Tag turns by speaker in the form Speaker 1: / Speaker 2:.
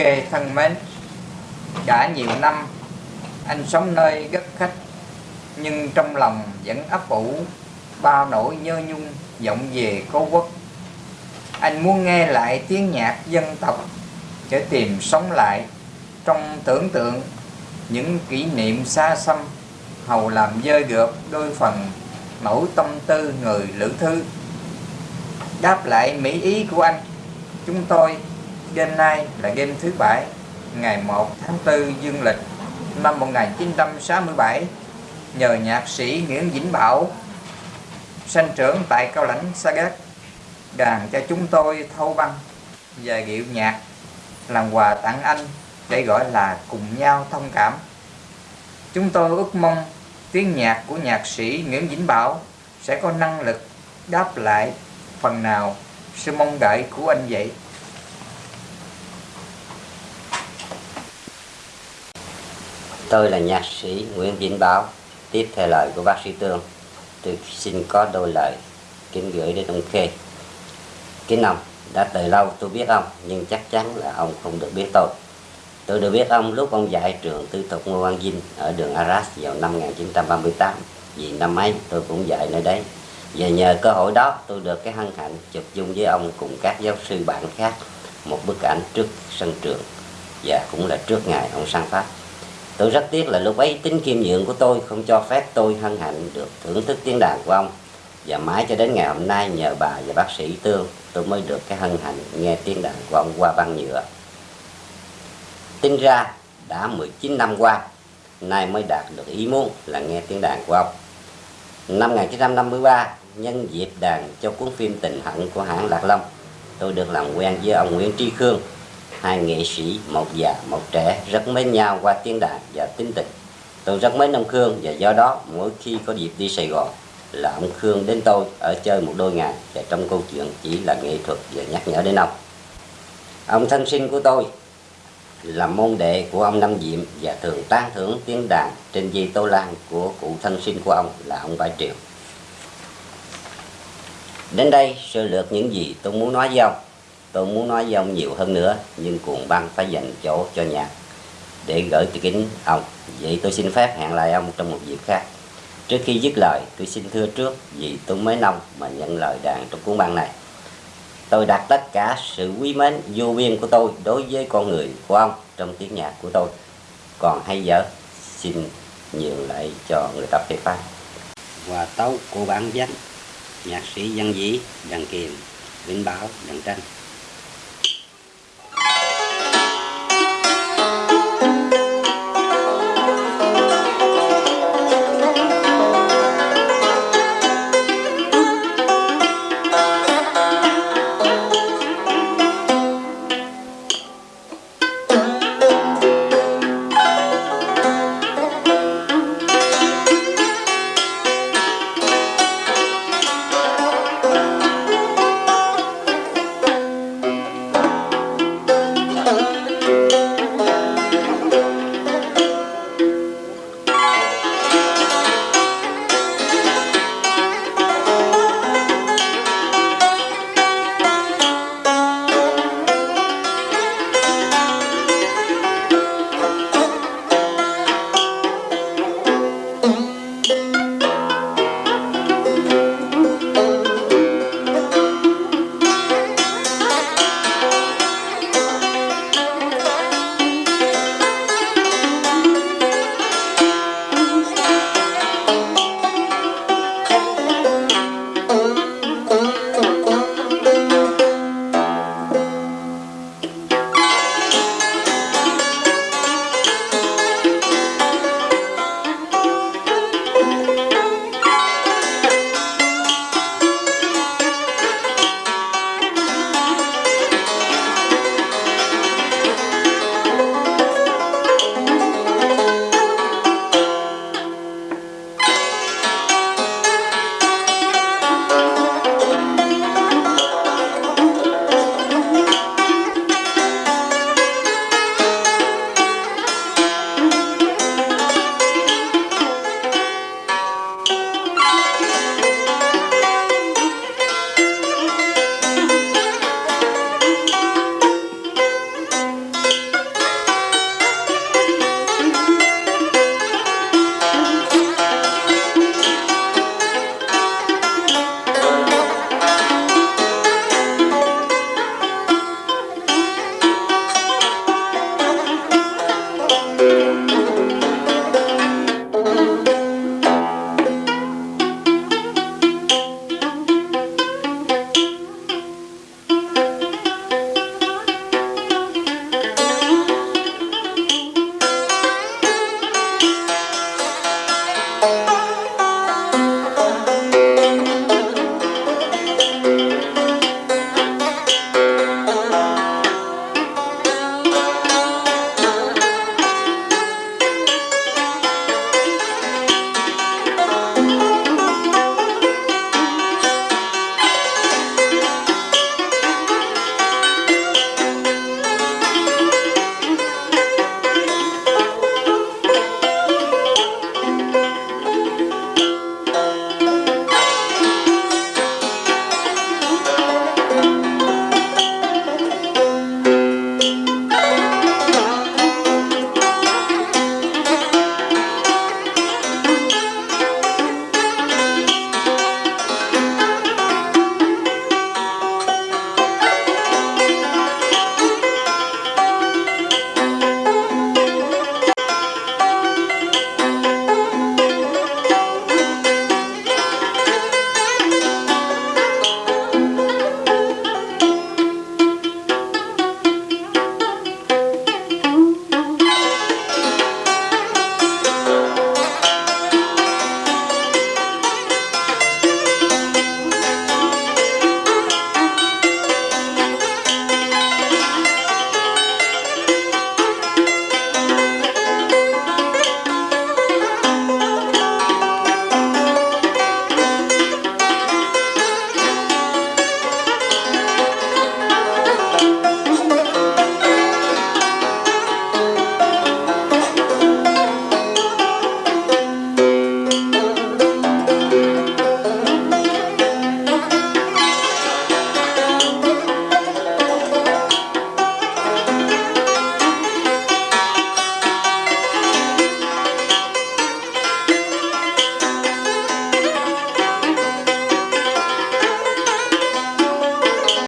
Speaker 1: Khê thân mến, Đã nhiều năm anh sống nơi đất khách, Nhưng trong lòng vẫn ấp ủ Bao nỗi nhớ nhung vọng về cố quốc. Anh muốn nghe lại tiếng nhạc dân tộc Để tìm sống lại Trong tưởng tượng những kỷ niệm xa xăm, Hầu làm dơi gợp đôi phần nỗi tâm tư người lữ thư Đáp lại mỹ ý của anh, Chúng tôi game nay là game thứ bảy, Ngày 1 tháng 4 dương lịch, năm 1967 Nhờ nhạc sĩ Nguyễn Vĩnh Bảo, Sanh trưởng tại Cao Lãnh, Sa gác, Đàn cho chúng tôi thâu băng Và điệu nhạc, Làm quà tặng anh Để gọi là cùng nhau thông cảm Chúng tôi ước mong tiếng nhạc của nhạc sĩ Nguyễn Vĩnh Bảo sẽ có năng lực đáp lại phần nào sự mong đợi của anh vậy.
Speaker 2: Tôi là nhạc sĩ Nguyễn Vĩnh báo tiếp theo lời của bác sĩ Tương. Tôi xin có đôi lời kính gửi đến ông Khê. Kính ông, đã từ lâu tôi biết ông, nhưng chắc chắn là ông không được biết tôi. Tôi được biết ông lúc ông dạy trường tư thục Ngô Văn Vinh ở đường Arras vào năm 1938 vì năm ấy tôi cũng dạy nơi đấy và nhờ cơ hội đó tôi được cái hân hạnh chụp chung với ông cùng các giáo sư bạn khác một bức ảnh trước sân trường và cũng là trước ngày ông sang Pháp tôi rất tiếc là lúc ấy tính kiêm nhượng của tôi không cho phép tôi hân hạnh được thưởng thức tiếng đàn của ông. Và mãi cho đến ngày hôm nay nhờ bà và bác sĩ Tương, tôi mới được cái hân hạnh nghe tiếng đàn của ông qua băng nhựa. Tính ra đã 19 năm qua, nay mới đạt được ý muốn là nghe tiếng đàn của ông. Năm 1953 nhân dịp đàn cho cuốn phim Tình Hận của hãng Lạc Long, tôi được làm quen với ông Nguyễn Tri Khương hai nghệ sĩ, một già, một trẻ, rất mến nhau qua tiếng đàn và tính tình. Tôi rất mến ông Khương và do đó mỗi khi có dịp đi Sài Gòn là ông Khương đến tôi ở chơi một đôi ngày và trong câu chuyện chỉ là nghệ thuật và nhắc nhở đến ông. Ông thân sinh của tôi là môn đệ của ông Năm Diệm và thường tán thưởng tiếng đàn trên dây tô lan của cụ thân sinh của ông là ông Bãi triệu Đến đây sơ lược những gì tôi muốn nói với ông. Tôi muốn nói với ông nhiều hơn nữa nhưng cuồng băng phải dành chỗ cho nhạc để gửi từ kính ông. Vậy tôi xin phép hẹn lại ông trong một dịp khác. Trước khi dứt lời tôi xin thưa trước vì tôi mới nông mà nhận lời đàn trong cuốn băng này. Tôi đặt tất cả sự quý mến vô biên của tôi đối với con người của ông trong tiếng nhạc của tôi. Còn hay dở, xin nhường lại cho người tập phê phán. Hòa tấu của bản danh, nhạc sĩ văn dĩ, đàn kiềm, vĩnh bảo, đàn tranh.